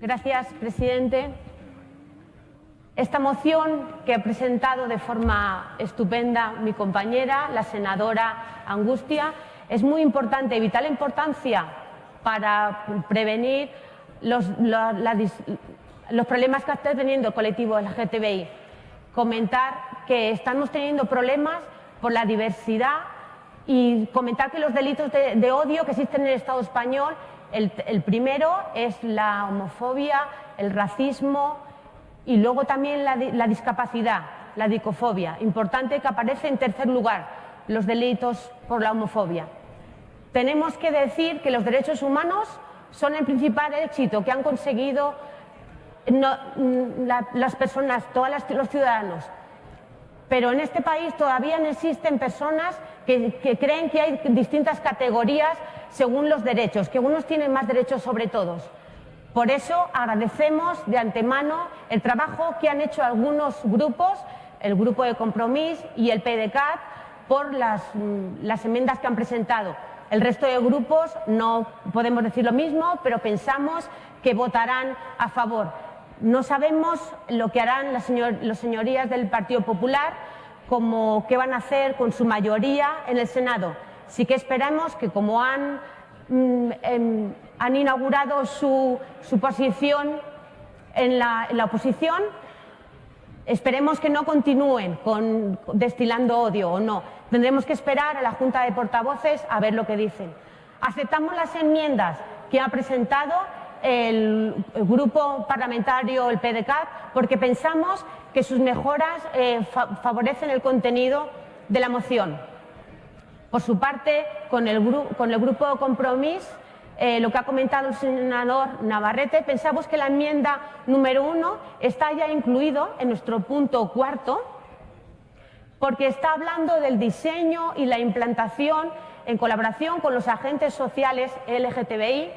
Gracias, presidente. Esta moción que ha presentado de forma estupenda mi compañera, la senadora Angustia, es muy importante y vital importancia para prevenir los, los problemas que está teniendo el colectivo LGTBI. Comentar que estamos teniendo problemas por la diversidad y comentar que los delitos de, odio que existen en el Estado español, el, primero es la homofobia, el racismo y luego también la, la discapacidad, la dicofobia. Importante que aparece en tercer lugar los delitos por la homofobia. Tenemos que decir que los derechos humanos son el principal éxito que han conseguido las personas, todos los ciudadanos. Pero en este país todavía no existen personas que, creen que hay distintas categorías según los derechos, que unos tienen más derechos sobre todos. Por eso agradecemos de antemano el trabajo que han hecho algunos grupos, el Grupo de Compromís y el PDCAT, por las, las enmiendas que han presentado. El resto de grupos no podemos decir lo mismo, pero pensamos que votarán a favor. No sabemos lo que harán las, señorías del Partido Popular, como qué van a hacer con su mayoría en el Senado. Sí que esperamos que como han, mm, em, han inaugurado su, posición en la, en la, oposición, esperemos que no continúen con, destilando odio o no. Tendremos que esperar a la Junta de Portavoces a ver lo que dicen. Aceptamos las enmiendas que ha presentado el grupo parlamentario, el PDCAT, porque pensamos que sus mejoras eh, favorecen el contenido de la moción. Por su parte, con el, con el grupo Compromís, eh, lo que ha comentado el senador Navarrete, pensamos que la enmienda número uno está ya incluido en nuestro punto cuarto, porque está hablando del diseño y la implantación en colaboración con los agentes sociales LGTBI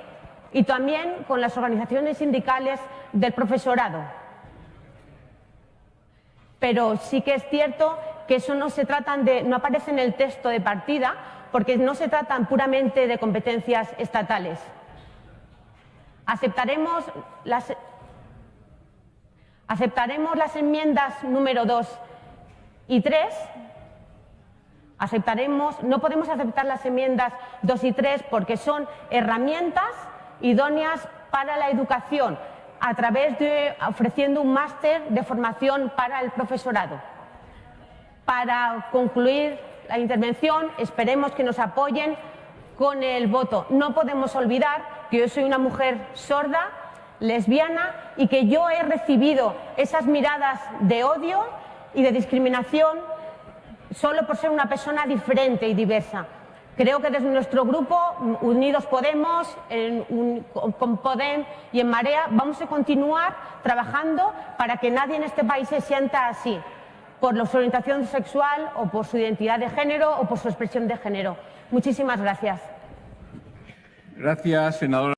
y también con las organizaciones sindicales del profesorado. Pero sí que es cierto que eso no se tratan de, no aparece en el texto de partida porque no se tratan puramente de competencias estatales. Aceptaremos las, enmiendas número 2 y tres, aceptaremos, no podemos aceptar las enmiendas dos y tres porque son herramientas idóneas para la educación a través de ofreciendo un máster de formación para el profesorado. Para concluir la intervención, esperemos que nos apoyen con el voto. No podemos olvidar que yo soy una mujer sorda, lesbiana y que yo he recibido esas miradas de odio y de discriminación solo por ser una persona diferente y diversa. Creo que desde nuestro grupo, Unidos Podemos, con Podem y en Marea, vamos a continuar trabajando para que nadie en este país se sienta así, por su orientación sexual o por su identidad de género o por su expresión de género. Muchísimas gracias. Gracias, senadora.